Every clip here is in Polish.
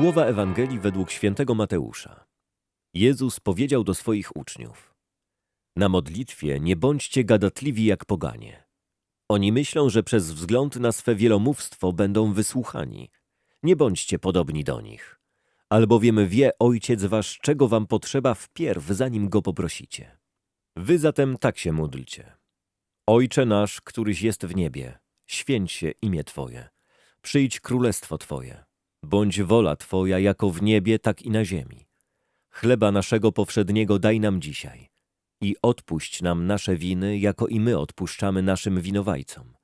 Słowa Ewangelii według świętego Mateusza. Jezus powiedział do swoich uczniów: Na modlitwie nie bądźcie gadatliwi jak poganie. Oni myślą, że przez wzgląd na swe wielomówstwo będą wysłuchani. Nie bądźcie podobni do nich. Albowiem wie Ojciec wasz, czego wam potrzeba wpierw, zanim go poprosicie. Wy zatem tak się módlcie. Ojcze nasz, któryś jest w niebie, święć się imię Twoje. Przyjdź królestwo Twoje. Bądź wola Twoja jako w niebie, tak i na ziemi. Chleba naszego powszedniego daj nam dzisiaj i odpuść nam nasze winy, jako i my odpuszczamy naszym winowajcom.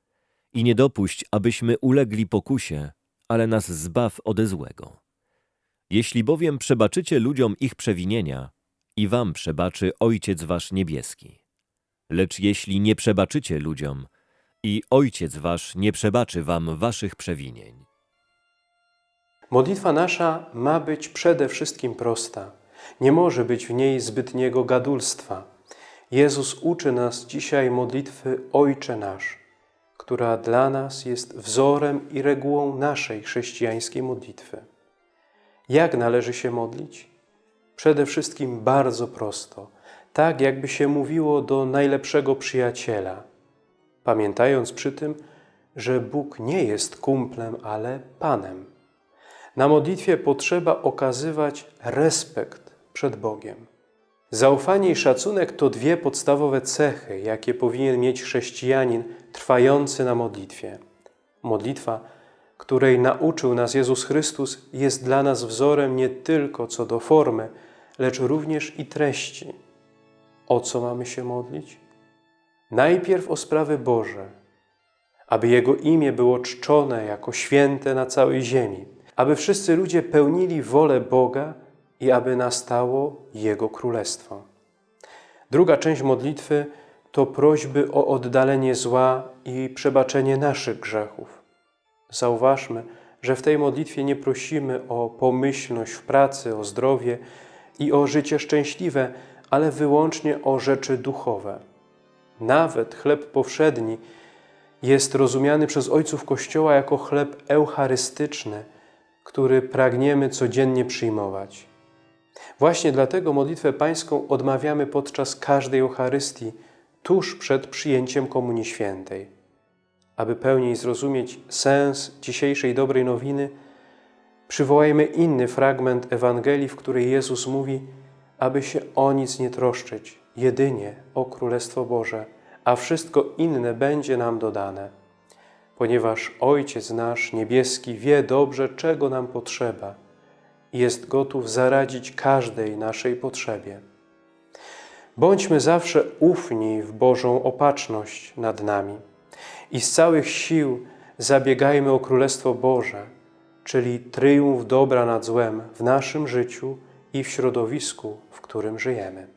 I nie dopuść, abyśmy ulegli pokusie, ale nas zbaw ode złego. Jeśli bowiem przebaczycie ludziom ich przewinienia, i wam przebaczy Ojciec wasz niebieski. Lecz jeśli nie przebaczycie ludziom, i Ojciec wasz nie przebaczy wam waszych przewinień. Modlitwa nasza ma być przede wszystkim prosta. Nie może być w niej zbytniego gadulstwa. Jezus uczy nas dzisiaj modlitwy Ojcze Nasz, która dla nas jest wzorem i regułą naszej chrześcijańskiej modlitwy. Jak należy się modlić? Przede wszystkim bardzo prosto, tak jakby się mówiło do najlepszego przyjaciela, pamiętając przy tym, że Bóg nie jest kumplem, ale Panem. Na modlitwie potrzeba okazywać respekt przed Bogiem. Zaufanie i szacunek to dwie podstawowe cechy, jakie powinien mieć chrześcijanin trwający na modlitwie. Modlitwa, której nauczył nas Jezus Chrystus, jest dla nas wzorem nie tylko co do formy, lecz również i treści. O co mamy się modlić? Najpierw o sprawy Boże, aby Jego imię było czczone jako święte na całej ziemi, aby wszyscy ludzie pełnili wolę Boga i aby nastało Jego Królestwo. Druga część modlitwy to prośby o oddalenie zła i przebaczenie naszych grzechów. Zauważmy, że w tej modlitwie nie prosimy o pomyślność w pracy, o zdrowie i o życie szczęśliwe, ale wyłącznie o rzeczy duchowe. Nawet chleb powszedni jest rozumiany przez ojców Kościoła jako chleb eucharystyczny, który pragniemy codziennie przyjmować. Właśnie dlatego modlitwę pańską odmawiamy podczas każdej Eucharystii, tuż przed przyjęciem Komunii Świętej. Aby pełniej zrozumieć sens dzisiejszej dobrej nowiny, przywołajmy inny fragment Ewangelii, w której Jezus mówi, aby się o nic nie troszczyć, jedynie o Królestwo Boże, a wszystko inne będzie nam dodane. Ponieważ Ojciec nasz niebieski wie dobrze, czego nam potrzeba – jest gotów zaradzić każdej naszej potrzebie. Bądźmy zawsze ufni w Bożą opatrzność nad nami i z całych sił zabiegajmy o Królestwo Boże, czyli triumf dobra nad złem w naszym życiu i w środowisku, w którym żyjemy.